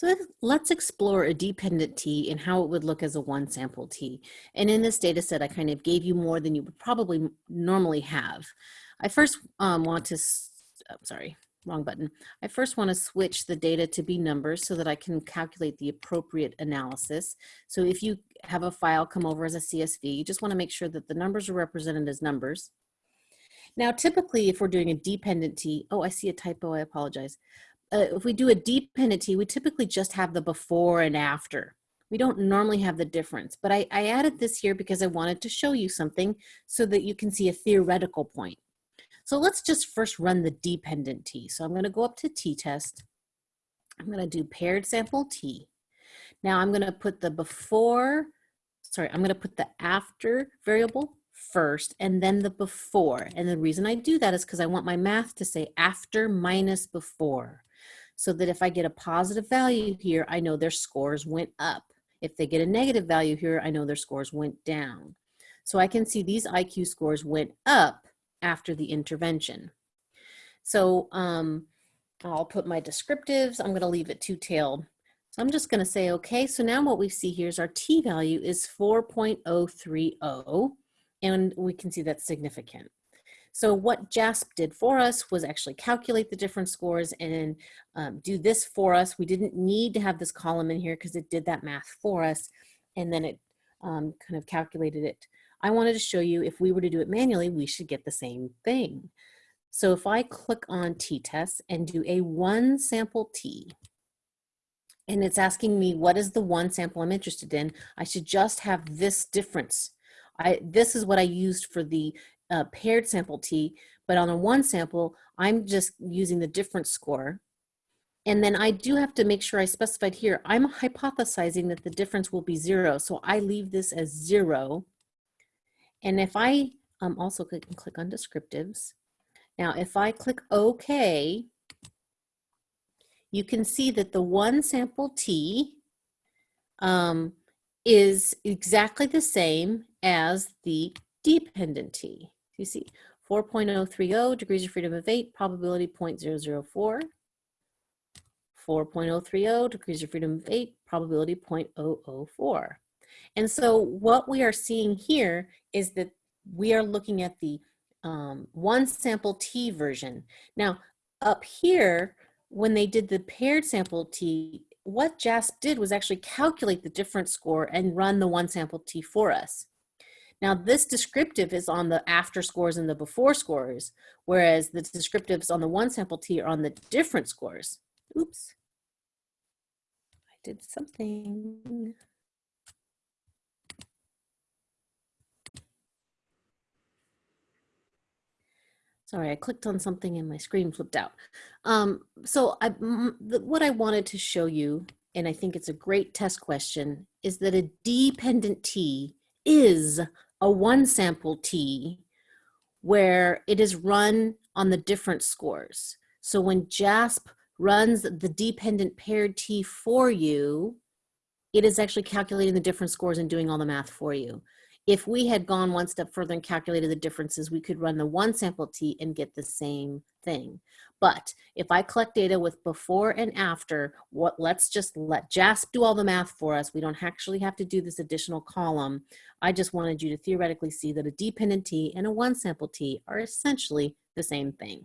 So let's explore a dependent t and how it would look as a one sample t. And in this data set, I kind of gave you more than you would probably normally have. I first um, want to, oh, sorry, wrong button. I first want to switch the data to be numbers so that I can calculate the appropriate analysis. So if you have a file come over as a CSV, you just want to make sure that the numbers are represented as numbers. Now, typically, if we're doing a dependent t, oh, I see a typo, I apologize uh, if we do a dependent t, we typically just have the before and after. We don't normally have the difference, but I, I added this here because I wanted to show you something so that you can see a theoretical point. So let's just first run the dependent t. So I'm gonna go up to t-test. I'm gonna do paired sample t. Now I'm gonna put the before, sorry, I'm gonna put the after variable first and then the before. And the reason I do that is because I want my math to say after minus before so that if I get a positive value here, I know their scores went up. If they get a negative value here, I know their scores went down. So I can see these IQ scores went up after the intervention. So um, I'll put my descriptives. I'm going to leave it two-tailed. So I'm just going to say, okay, so now what we see here is our t-value is 4.030, and we can see that's significant. So what JASP did for us was actually calculate the different scores and um, do this for us. We didn't need to have this column in here because it did that math for us. And then it um, kind of calculated it. I wanted to show you if we were to do it manually, we should get the same thing. So if I click on t-test and do a one sample t, and it's asking me what is the one sample I'm interested in, I should just have this difference. I, this is what I used for the uh, paired sample T, but on a one sample, I'm just using the difference score. And then I do have to make sure I specified here, I'm hypothesizing that the difference will be zero. So I leave this as zero. And if I um, also click, click on descriptives, now if I click OK, you can see that the one sample T um, is exactly the same as the dependent T you see 4.030 degrees of freedom of 8, probability 0.004. 4.030 degrees of freedom of 8, probability 0.004. And so what we are seeing here is that we are looking at the um, one sample T version. Now up here, when they did the paired sample T, what JASP did was actually calculate the difference score and run the one sample T for us. Now this descriptive is on the after scores and the before scores, whereas the descriptives on the one sample T are on the different scores. Oops, I did something. Sorry, I clicked on something and my screen flipped out. Um, so what I wanted to show you, and I think it's a great test question, is that a dependent T is a one sample T where it is run on the different scores. So when JASP runs the dependent paired T for you, it is actually calculating the different scores and doing all the math for you. If we had gone one step further and calculated the differences, we could run the one sample T and get the same thing. But if I collect data with before and after, what let's just let JASP do all the math for us. We don't actually have to do this additional column. I just wanted you to theoretically see that a dependent T and a one sample T are essentially the same thing.